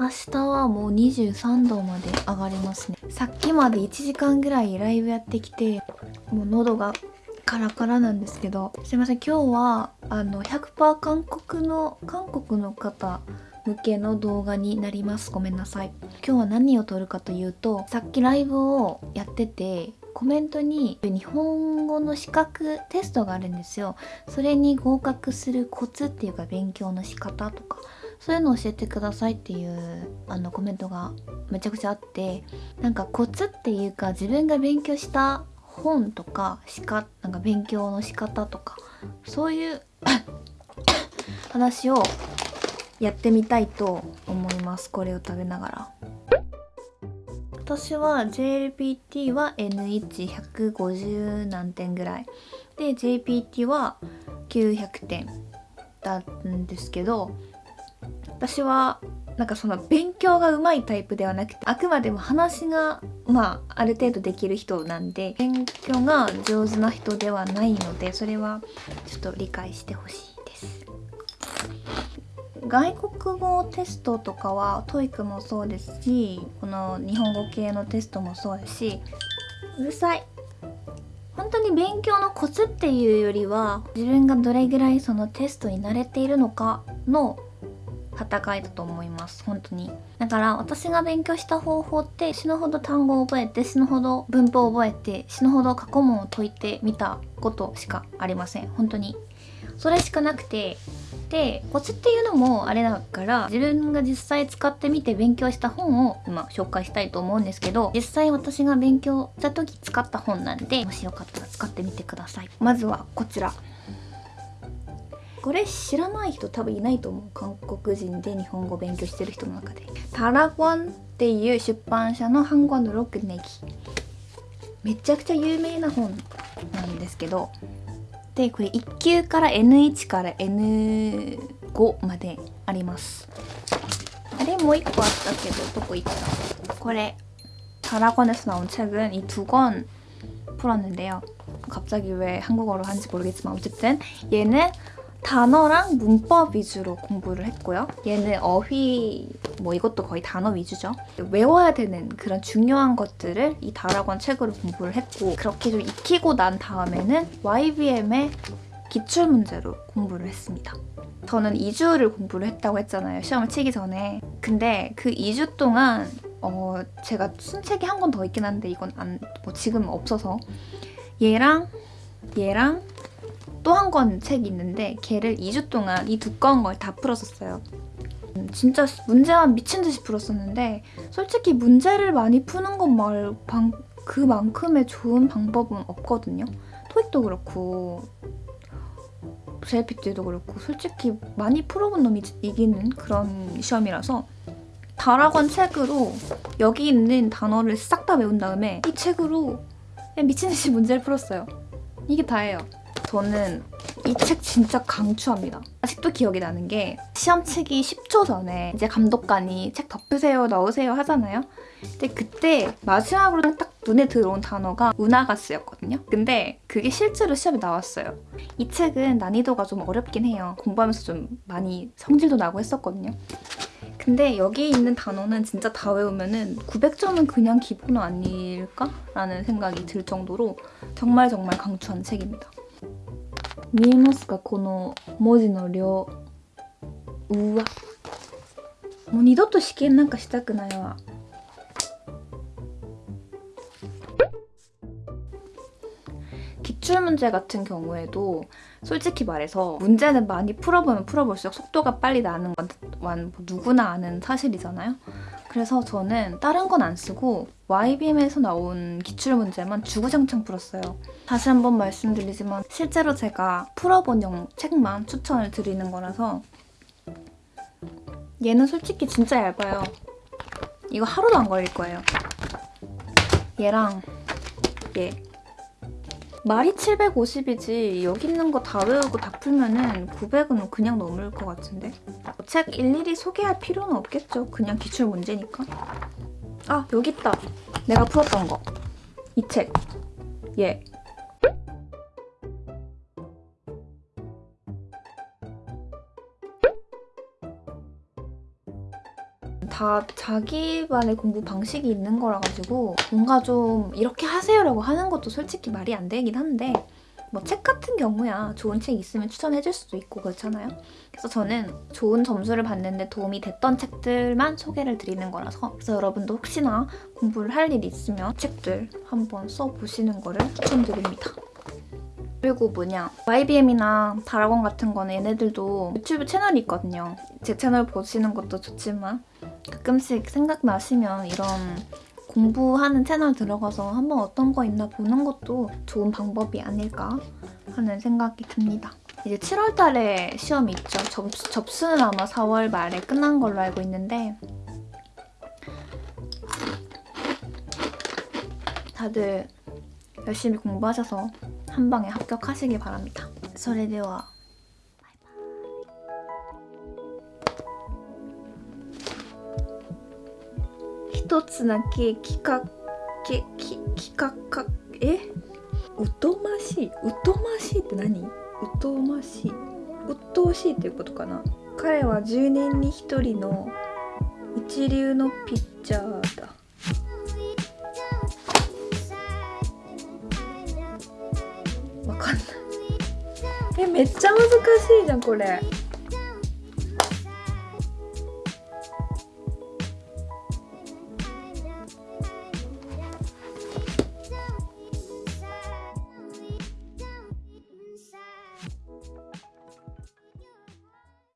明日はもう23度まで上がりますね。さっきまで1時間ぐらいライブやってきてもう喉がカラカラなんですけどすいません今日はあの100%韓国の韓国の方向けの動画になります。ごめんなさい。今日は何を撮るかというとさっきライブをやっててコメントに日本語の資格テストがあるんですよ。それに合格するコツっていうか勉強の仕方とかそういうのを教えてくださいっていうあのコメントがめちゃくちゃあってなんかコツっていうか自分が勉強した本とかしかなんか勉強の仕方とかそういう 話をやってみたいと思いますこれを食べながら。私は JLPT は N1150 何点ぐらい。で JPT は900点だったんですけど私はなんかその勉強がうまいタイプではなくてあくまでも話がまあある程度できる人なんで勉強が上手な人ではないのでそれはちょっと理解してほしいです。外国語テストとかは TOEIC もそうですしこの日本語系のテストもそうですしうるさい。本当に勉強のコツっていうよりは自分がどれぐらいそのテストに慣れているのかの戦いだと思います本当に。だから私が勉強した方法って死ぬほど単語を覚えて死ぬほど文法を覚えて死ぬほど過去問を解いてみたことしかありません本当に。それしかなくてでコツっていうのもあれだから自分が実際使ってみて勉強した本を今紹介したいと思うんですけど実際私が勉強した時使った本なんでもしよかったら使ってみてください。まずはこちら。これ知らない人多分いないと思う韓国人で日本語勉強してる人の中でタラゴンっていう出版社の한권으로끝내기めちゃくちゃ有名な本なんですけどでこれ1級から N1 から N5 までありますあれもう1個あったけどどこ行ったこれ다라곤에서나온책은이 두 권 풀었는데요 갑자기 왜 한국어로 하는지 모르겠지만 어쨌든 얘는 단어랑 문법 위주로 공부를 했고요. 얘는 어휘 뭐 이것도 거의 단어 위주죠. 외워야 되는 그런 중요한 것들을 이 다락원 책으로 공부를 했고 그렇게 좀 익히고 난 다음에는 YBM의 기출문제로 공부를 했습니다. 저는 2주를 공부를 했다고 했잖아요. 시험을 치기 전에. 근데 그 2주 동안 어 제가 순책이 한 권 더 있긴 한데 이건 안, 뭐 지금 없어서 얘랑 얘랑 또 한 권 책이 있는데 걔를 2주 동안 이 두꺼운 걸 다 풀었었어요. 음, 진짜 문제만 미친 듯이 풀었었는데 솔직히 문제를 많이 푸는 것말 그만큼의 좋은 방법은 없거든요. 토익도 그렇고 JPT도 그렇고 솔직히 많이 풀어본 놈이 이기는 그런 시험이라서 다락원 책으로 여기 있는 단어를 싹 다 외운 다음에 이 책으로 미친 듯이 문제를 풀었어요. 이게 다예요. 저는 이 책 진짜 강추합니다. 아직도 기억이 나는 게 시험 치기 10초 전에 이제 감독관이 책 덮으세요, 넣으세요 하잖아요. 근데 그때 마지막으로 딱 눈에 들어온 단어가 우나가스였거든요. 근데 그게 실제로 시험에 나왔어요. 이 책은 난이도가 좀 어렵긴 해요. 공부하면서 좀 많이 성질도 나고 했었거든요. 근데 여기 있는 단어는 진짜 다 외우면 은 900점은 그냥 기본 아닐까? 라는 생각이 들 정도로 정말 정말 강추한 책입니다. 見えますか？この文字の量。うわ。もう二度と試験なんかしたくないわ。 기출 문제 같은 경우에도 솔직히 말해서 문제는 많이 풀어보면 풀어볼수록 속도가 빨리 나는 건 누구나 아는 사실이잖아요. 그래서 저는 다른 건 안 쓰고 YBM에서 나온 기출문제만 주구장창 풀었어요. 다시 한번 말씀드리지만 실제로 제가 풀어본 영 책만 추천을 드리는 거라서 얘는 솔직히 진짜 얇아요. 이거 하루도 안 걸릴 거예요. 얘랑 얘 말이 750이지 여기 있는 거 다 외우고 다 풀면은 900은 그냥 넘을 것 같은데? 책 일일이 소개할 필요는 없겠죠. 그냥 기출 문제니까. 아 여기 있다. 내가 풀었던 거 이책. 얘. 다 자기만의 공부 방식이 있는 거라 가지고 뭔가 좀 이렇게 하세요라고 하는 것도 솔직히 말이 안 되긴 한데 뭐 책 같은 경우야 좋은 책 있으면 추천해줄 수도 있고 그렇잖아요. 그래서 저는 좋은 점수를 받는데 도움이 됐던 책들만 소개를 드리는 거라서 그래서 여러분도 혹시나 공부를 할 일 있으면 책들 한번 써보시는 거를 추천드립니다. 그리고 뭐냐 YBM이나 다라곤 같은 거는 얘네들도 유튜브 채널이 있거든요. 제 채널 보시는 것도 좋지만 가끔씩 생각나시면 이런 공부하는 채널 들어가서 한번 어떤 거 있나 보는 것도 좋은 방법이 아닐까 하는 생각이 듭니다. 이제 7월 달에 시험이 있죠. 접수, 접수는 아마 4월 말에 끝난 걸로 알고 있는데 다들 열심히 공부하셔서 한 방에 합격하시길 바랍니다. それでは 一つだけ企画けき企画かえ？うとましいうとましいって何？うとましい。うっとうしいっていうことかな。彼は10年に1人の一流のピッチャーだ。わかんない。えめっちゃ難しいじゃんこれ。